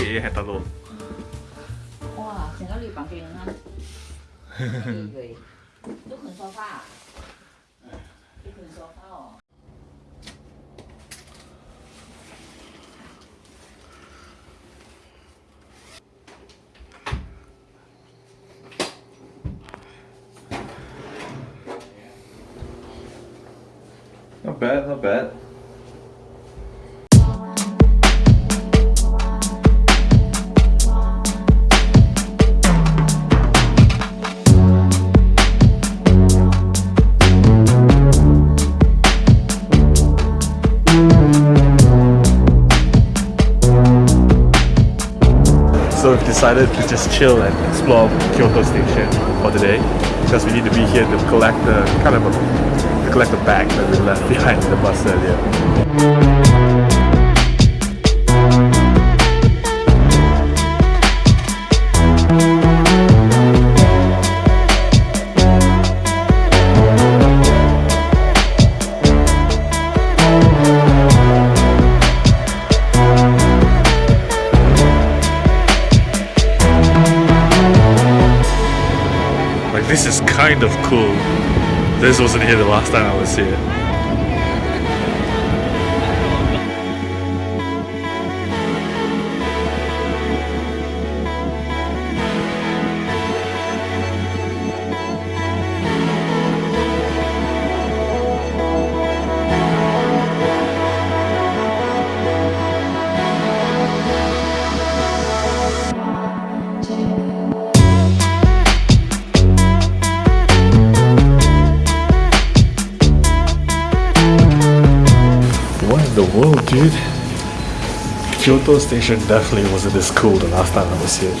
얘기했다 너. 와, 생각이 바뀌는 한. 또 근소파. 또 근소파. Not bad, not bad. Decided to just chill and explore Kyoto Station for today because we need to be here to collect the kind of a, to collect the bag that we left behind in the bus earlier. This is kind of cool. This wasn't here the last time I was here. World, dude? Kyoto Station definitely wasn't this cool the last time I was here.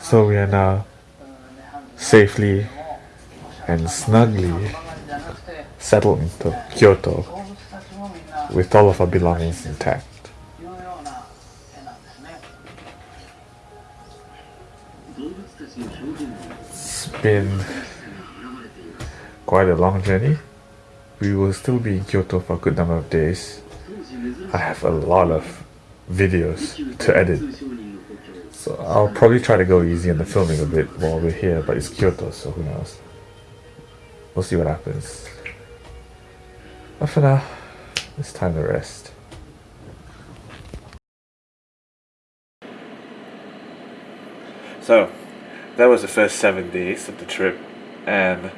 So we are now safely and snugly settle into Kyoto with all of our belongings intact. It's been quite a long journey. We will still be in Kyoto for a good number of days. I have a lot of videos to edit. So I'll probably try to go easy on the filming a bit while we're here, but it's Kyoto, so who knows. We'll see what happens. But for now, it's time to rest. So, that was the first seven days of the trip, and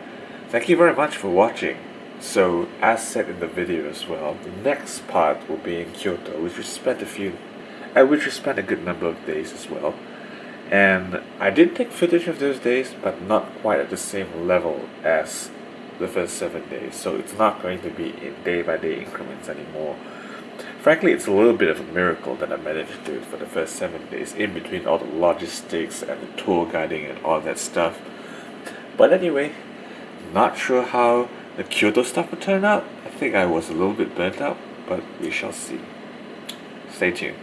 thank you very much for watching. So, as said in the video as well, the next part will be in Kyoto, which we spent a few, at which we spent a good number of days as well. And I did take footage of those days, but not quite at the same level as the first seven days. So it's not going to be in day by day increments anymore. Frankly, it's a little bit of a miracle that I managed to do it for the first seven days, in between all the logistics and the tour guiding and all that stuff. But anyway, not sure how the Kyoto stuff will turn out. I think I was a little bit burnt out, but we shall see. Stay tuned.